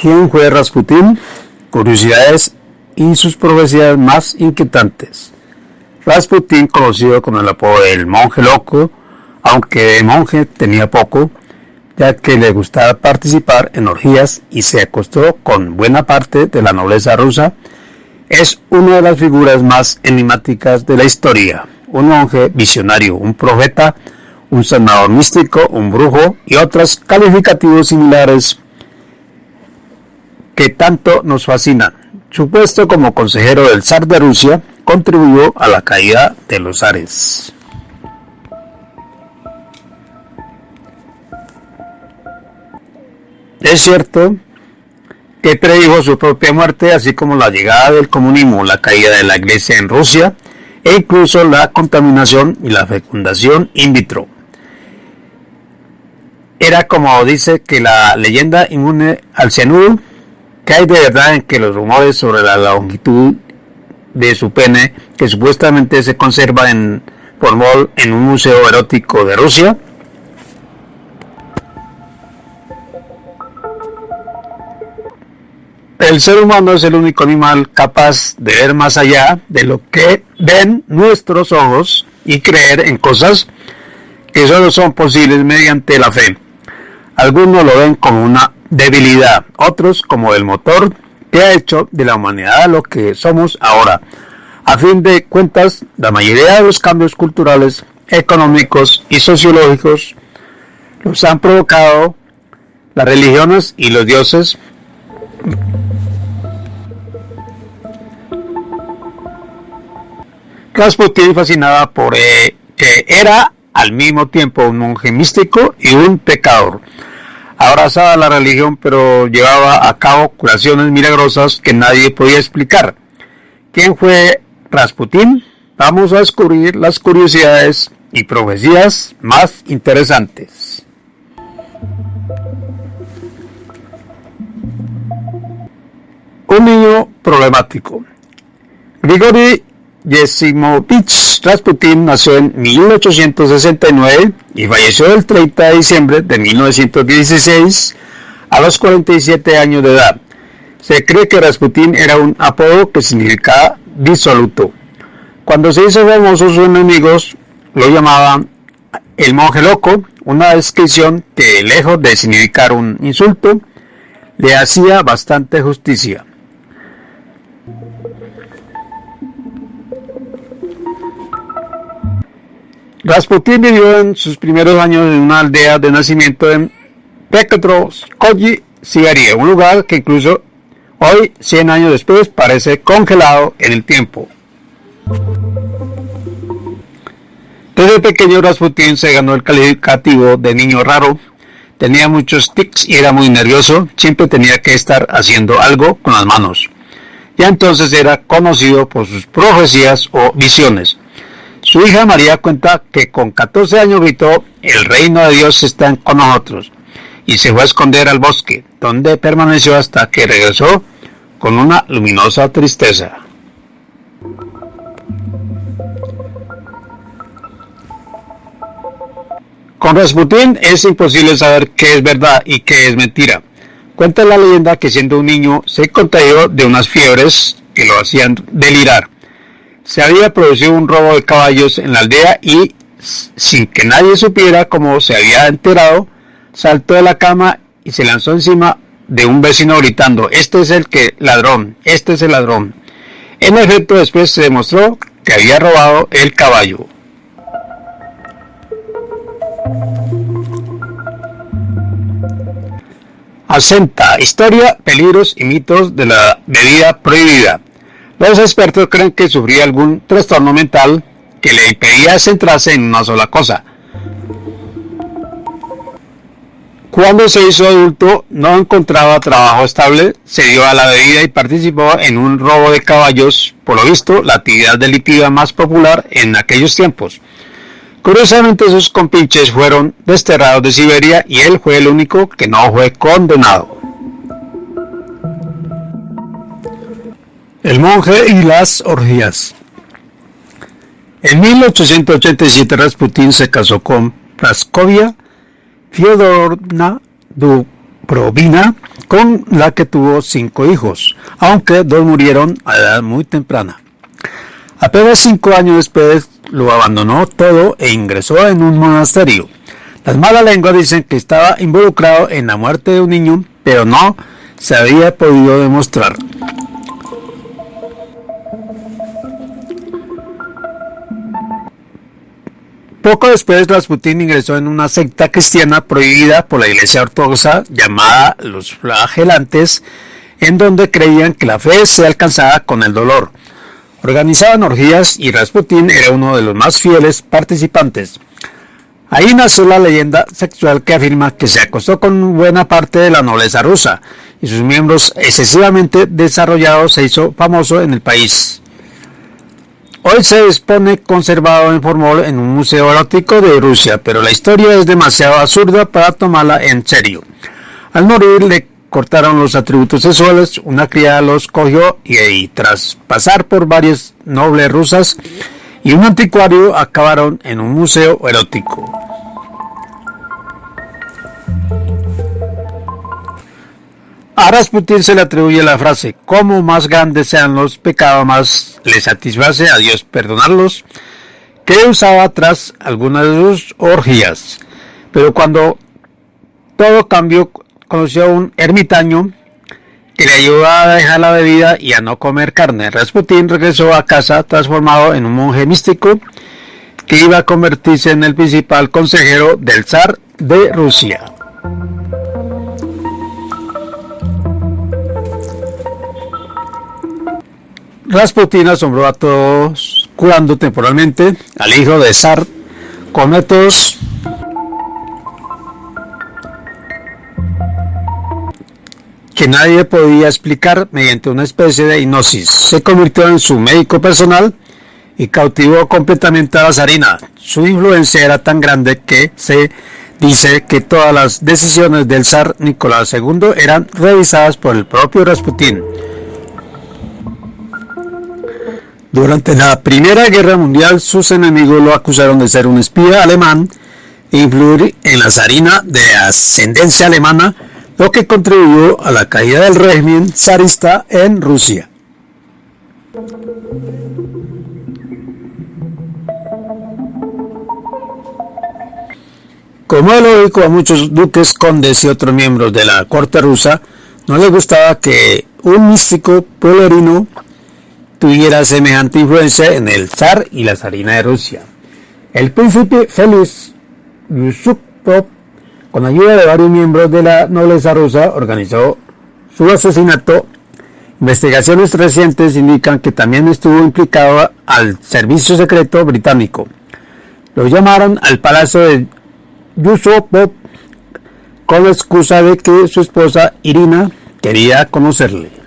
¿Quién fue Rasputín? Curiosidades y sus profecías más inquietantes. Rasputín, conocido con el apodo del monje loco, aunque de monje tenía poco, ya que le gustaba participar en orgías y se acostó con buena parte de la nobleza rusa, es una de las figuras más enigmáticas de la historia. Un monje visionario, un profeta, un sanador místico, un brujo y otros calificativos similares que tanto nos fascinan. Su puesto como consejero del zar de Rusia contribuyó a la caída de los zares. Es cierto que predijo su propia muerte, así como la llegada del comunismo, la caída de la iglesia en Rusia e incluso la contaminación y la fecundación in vitro. Era como dice que la leyenda inmune al cianuro ¿Qué hay de verdad en que los rumores sobre la longitud de su pene, que supuestamente se conserva en Formol en un museo erótico de Rusia? El ser humano es el único animal capaz de ver más allá de lo que ven nuestros ojos y creer en cosas que solo son posibles mediante la fe. Algunos lo ven como una debilidad, otros como el motor que ha hecho de la humanidad lo que somos ahora. A fin de cuentas, la mayoría de los cambios culturales, económicos y sociológicos los han provocado las religiones y los dioses. Rasputin fascinada por eh, que era al mismo tiempo un monje místico y un pecador abrazaba la religión, pero llevaba a cabo curaciones milagrosas que nadie podía explicar. ¿Quién fue Rasputín? Vamos a descubrir las curiosidades y profecías más interesantes. Un niño problemático. Grigori Yesimovich Rasputin nació en 1869 y falleció el 30 de diciembre de 1916 a los 47 años de edad. Se cree que Rasputin era un apodo que significaba disoluto. Cuando se hizo famoso sus enemigos lo llamaban el monje loco, una descripción que lejos de significar un insulto, le hacía bastante justicia. Rasputin vivió en sus primeros años en una aldea de nacimiento en Petrovskoye, Siberia, un lugar que incluso hoy, 100 años después, parece congelado en el tiempo. Desde pequeño Rasputin se ganó el calificativo de niño raro, tenía muchos tics y era muy nervioso, siempre tenía que estar haciendo algo con las manos. Ya entonces era conocido por sus profecías o visiones. Su hija María cuenta que con 14 años gritó, el reino de Dios está con nosotros, y se fue a esconder al bosque, donde permaneció hasta que regresó con una luminosa tristeza. Con Rasputín es imposible saber qué es verdad y qué es mentira. Cuenta la leyenda que siendo un niño se contagió de unas fiebres que lo hacían delirar se había producido un robo de caballos en la aldea y, sin que nadie supiera cómo se había enterado, saltó de la cama y se lanzó encima de un vecino gritando, este es el que ladrón, este es el ladrón. En efecto, después se demostró que había robado el caballo. Asenta, historia, peligros y mitos de la bebida prohibida. Los expertos creen que sufría algún trastorno mental que le impedía centrarse en una sola cosa. Cuando se hizo adulto no encontraba trabajo estable, se dio a la bebida y participó en un robo de caballos, por lo visto la actividad delictiva más popular en aquellos tiempos. Curiosamente sus compinches fueron desterrados de Siberia y él fue el único que no fue condenado. El monje y las orgías. En 1887 Rasputin se casó con Praskovia Fyodorna Dubrovina, con la que tuvo cinco hijos, aunque dos murieron a edad muy temprana. Apenas cinco años después lo abandonó todo e ingresó en un monasterio. Las malas lenguas dicen que estaba involucrado en la muerte de un niño, pero no se había podido demostrar. Poco después, Rasputin ingresó en una secta cristiana prohibida por la Iglesia Ortodoxa llamada los flagelantes, en donde creían que la fe se alcanzaba con el dolor. Organizaban orgías y Rasputin era uno de los más fieles participantes. Ahí nació la leyenda sexual que afirma que se acostó con buena parte de la nobleza rusa y sus miembros excesivamente desarrollados se hizo famoso en el país. Hoy se dispone conservado en formol en un museo erótico de Rusia, pero la historia es demasiado absurda para tomarla en serio. Al morir le cortaron los atributos sexuales, una criada los cogió y, tras pasar por varias nobles rusas y un anticuario acabaron en un museo erótico. A Rasputin se le atribuye la frase, como más grandes sean los pecados, más le satisface a Dios perdonarlos, que usaba tras algunas de sus orgías. Pero cuando todo cambió, conoció a un ermitaño que le ayudó a dejar la bebida y a no comer carne. Rasputin regresó a casa transformado en un monje místico que iba a convertirse en el principal consejero del zar de Rusia. Rasputin asombró a todos curando temporalmente al hijo de Zar con métodos que nadie podía explicar mediante una especie de hipnosis. Se convirtió en su médico personal y cautivó completamente a la zarina. Su influencia era tan grande que se dice que todas las decisiones del zar Nicolás II eran revisadas por el propio Rasputin. Durante la Primera Guerra Mundial, sus enemigos lo acusaron de ser un espía alemán e influir en la zarina de ascendencia alemana, lo que contribuyó a la caída del régimen zarista en Rusia. Como es lógico a muchos duques, condes y otros miembros de la corte rusa, no les gustaba que un místico polerino tuviera semejante influencia en el zar y la zarina de Rusia. El príncipe Félix Yusupov, con ayuda de varios miembros de la nobleza rusa, organizó su asesinato. Investigaciones recientes indican que también estuvo implicado al servicio secreto británico. Lo llamaron al palacio de Yusupov con la excusa de que su esposa Irina quería conocerle.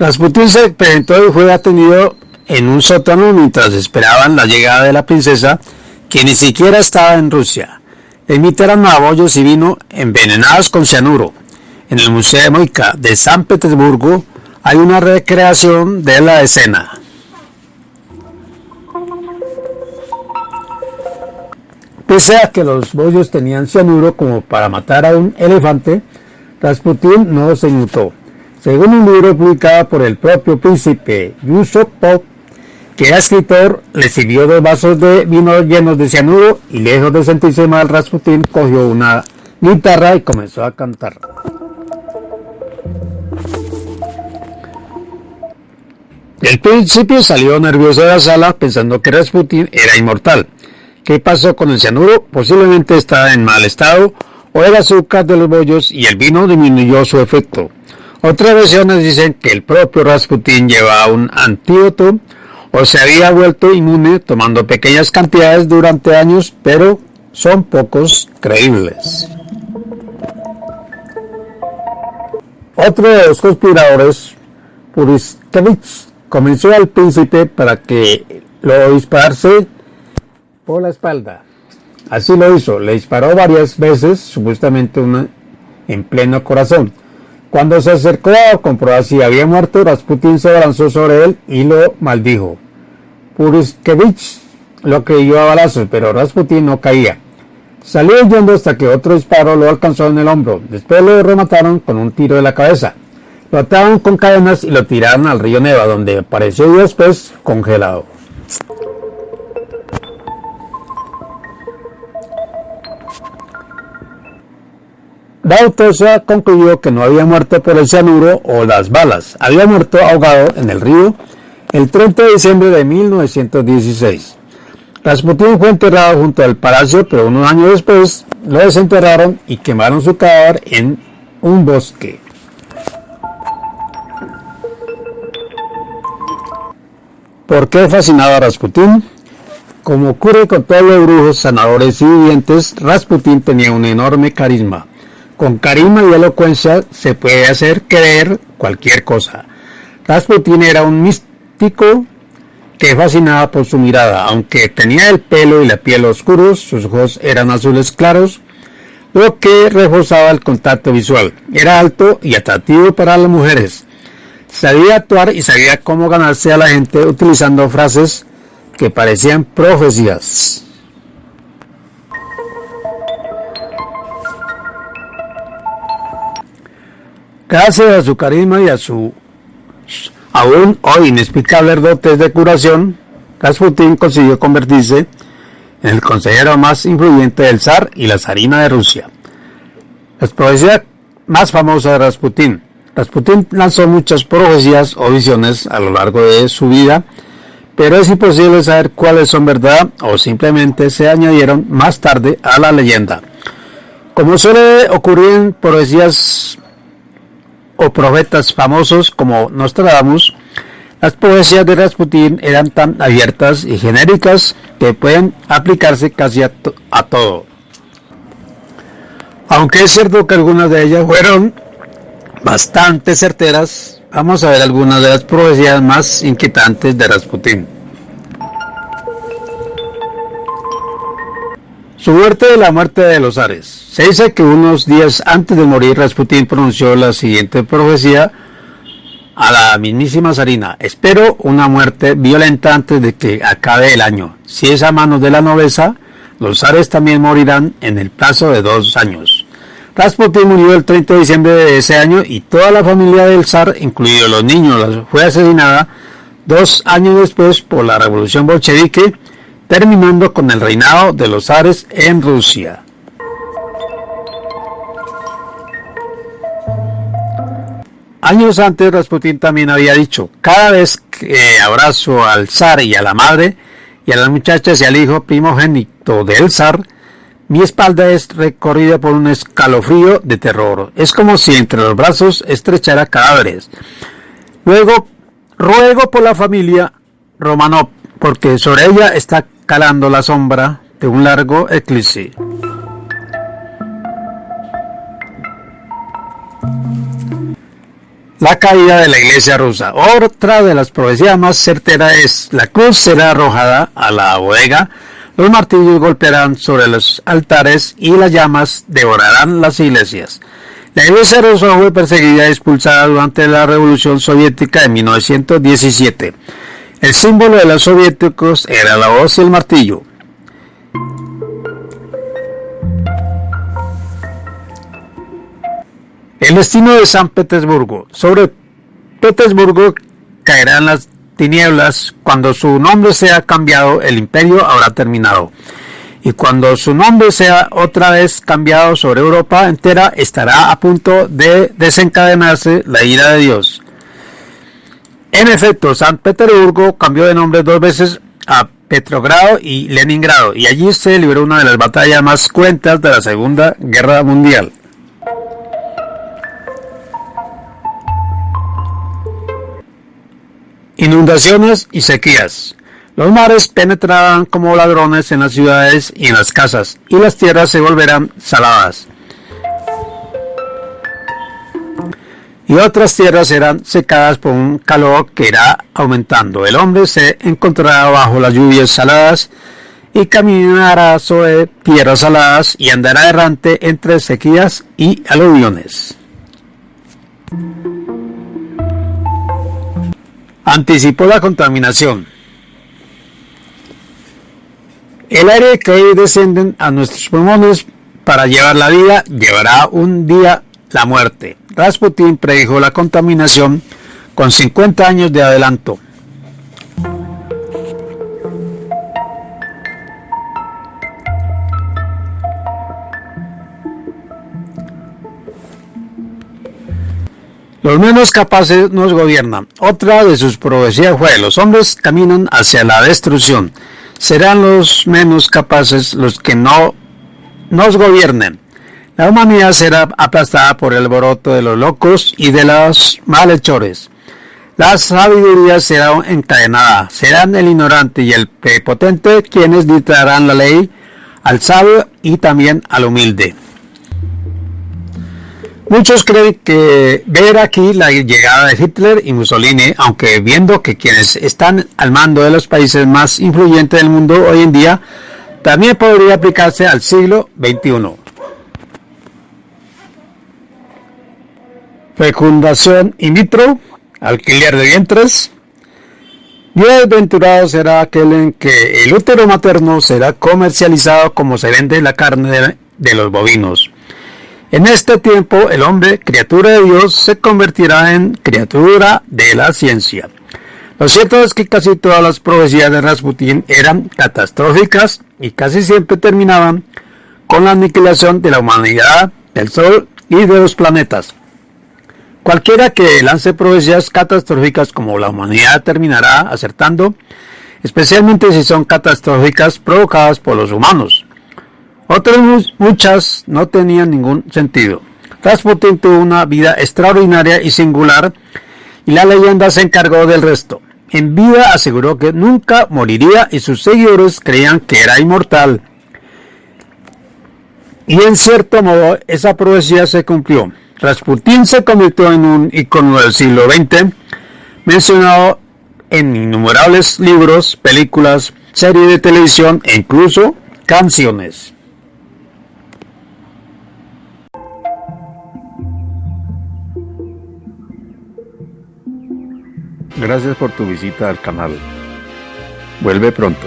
Rasputin se presentó y fue atendido en un sótano mientras esperaban la llegada de la princesa, que ni siquiera estaba en Rusia. Emitaron bollos y vino envenenados con cianuro. En el Museo de Moika de San Petersburgo hay una recreación de la escena. Pese a que los bollos tenían cianuro como para matar a un elefante, Rasputin no se inmutó según un libro publicado por el propio príncipe Yusupov, que era escritor, le sirvió dos vasos de vino llenos de cianuro y lejos de sentirse mal, Rasputin cogió una guitarra y comenzó a cantar. El príncipe salió nervioso de la sala pensando que Rasputin era inmortal. ¿Qué pasó con el cianuro? Posiblemente estaba en mal estado o era azúcar de los bollos y el vino disminuyó su efecto. Otras versiones dicen que el propio Rasputin llevaba un antídoto o se había vuelto inmune tomando pequeñas cantidades durante años, pero son pocos creíbles. Otro de los conspiradores, Puriskevich, convenció al príncipe para que lo disparase por la espalda. Así lo hizo, le disparó varias veces, supuestamente una en pleno corazón. Cuando se acercó a comprobar si había muerto, Rasputin se lanzó sobre él y lo maldijo. Puriskevich lo creyó a balazos, pero Rasputin no caía. Salió huyendo hasta que otro disparo lo alcanzó en el hombro. Después lo remataron con un tiro de la cabeza. Lo ataron con cadenas y lo tiraron al río Neva, donde apareció después congelado. La concluyó que no había muerto por el cianuro o las balas, había muerto ahogado en el río el 30 de diciembre de 1916. Rasputín fue enterrado junto al palacio, pero unos años después lo desenterraron y quemaron su cadáver en un bosque. ¿Por qué fascinaba a Rasputín? Como ocurre con todos los brujos, sanadores y vivientes, Rasputín tenía un enorme carisma. Con carisma y elocuencia se puede hacer creer cualquier cosa. Rasputín era un místico que fascinaba por su mirada. Aunque tenía el pelo y la piel oscuros, sus ojos eran azules claros, lo que reforzaba el contacto visual. Era alto y atractivo para las mujeres. Sabía actuar y sabía cómo ganarse a la gente utilizando frases que parecían profecías. Gracias a su carisma y a su aún hoy inexplicables dotes de curación, Rasputin consiguió convertirse en el consejero más influyente del zar y la zarina de Rusia. La profecía más famosa de Rasputin. Rasputin lanzó muchas profecías o visiones a lo largo de su vida, pero es imposible saber cuáles son verdad o simplemente se añadieron más tarde a la leyenda. Como suele ocurrir en profecías o profetas famosos como Nostradamus, las poesías de Rasputin eran tan abiertas y genéricas que pueden aplicarse casi a, a todo. Aunque es cierto que algunas de ellas fueron bastante certeras, vamos a ver algunas de las profecías más inquietantes de Rasputin. Su muerte de la muerte de los Ares. Se dice que unos días antes de morir Rasputín pronunció la siguiente profecía a la mismísima Sarina. Espero una muerte violenta antes de que acabe el año. Si es a manos de la nobleza, los Ares también morirán en el plazo de dos años. Rasputín murió el 30 de diciembre de ese año y toda la familia del zar, incluidos los niños, fue asesinada dos años después por la revolución bolchevique terminando con el reinado de los zares en Rusia. Años antes Rasputin también había dicho, cada vez que abrazo al zar y a la madre y a las muchachas y al hijo primogénito del zar, mi espalda es recorrida por un escalofrío de terror. Es como si entre los brazos estrechara cadáveres. Luego, ruego por la familia Romanov, porque sobre ella está calando la sombra de un largo eclipse. La caída de la iglesia rusa. Otra de las profecías más certeras es la cruz será arrojada a la bodega, los martillos golpearán sobre los altares y las llamas devorarán las iglesias. La iglesia rusa fue perseguida y expulsada durante la revolución soviética de 1917. El símbolo de los soviéticos era la hoz y el martillo. El destino de San Petersburgo. Sobre Petersburgo caerán las tinieblas. Cuando su nombre sea cambiado, el imperio habrá terminado. Y cuando su nombre sea otra vez cambiado sobre Europa entera, estará a punto de desencadenarse la ira de Dios. En efecto, San Petersburgo cambió de nombre dos veces a Petrogrado y Leningrado, y allí se libró una de las batallas más cruentas de la Segunda Guerra Mundial. Inundaciones y sequías. Los mares penetrarán como ladrones en las ciudades y en las casas, y las tierras se volverán saladas. Y otras tierras serán secadas por un calor que irá aumentando. El hombre se encontrará bajo las lluvias saladas y caminará sobre tierras saladas y andará errante entre sequías y aluviones. Anticipó la contaminación. El aire que hoy descienden a nuestros pulmones para llevar la vida llevará un día la muerte. Rasputin predijo la contaminación con 50 años de adelanto. Los menos capaces nos gobiernan. Otra de sus profecías fue, los hombres caminan hacia la destrucción. Serán los menos capaces los que no nos gobiernen. La humanidad será aplastada por el alboroto de los locos y de los malhechores. La sabiduría será encadenada. Serán el ignorante y el prepotente quienes dictarán la ley al sabio y también al humilde. Muchos creen que ver aquí la llegada de Hitler y Mussolini, aunque viendo que quienes están al mando de los países más influyentes del mundo hoy en día, también podría aplicarse al siglo XXI. Fecundación in vitro, alquiler de vientres. Bienaventurado será aquel en que el útero materno será comercializado como se vende la carne de los bovinos en este tiempo el hombre, criatura de Dios, se convertirá en criatura de la ciencia. Lo cierto es que casi todas las profecías de Rasputin eran catastróficas y casi siempre terminaban con la aniquilación de la humanidad, del Sol y de los planetas. Cualquiera que lance profecías catastróficas como la humanidad terminará acertando, especialmente si son catastróficas provocadas por los humanos. Otras muchas no tenían ningún sentido. Rasputin tuvo una vida extraordinaria y singular y la leyenda se encargó del resto. En vida aseguró que nunca moriría y sus seguidores creían que era inmortal. Y en cierto modo esa profecía se cumplió. Rasputin se convirtió en un icono del siglo XX, mencionado en innumerables libros, películas, series de televisión e incluso canciones. Gracias por tu visita al canal. Vuelve pronto.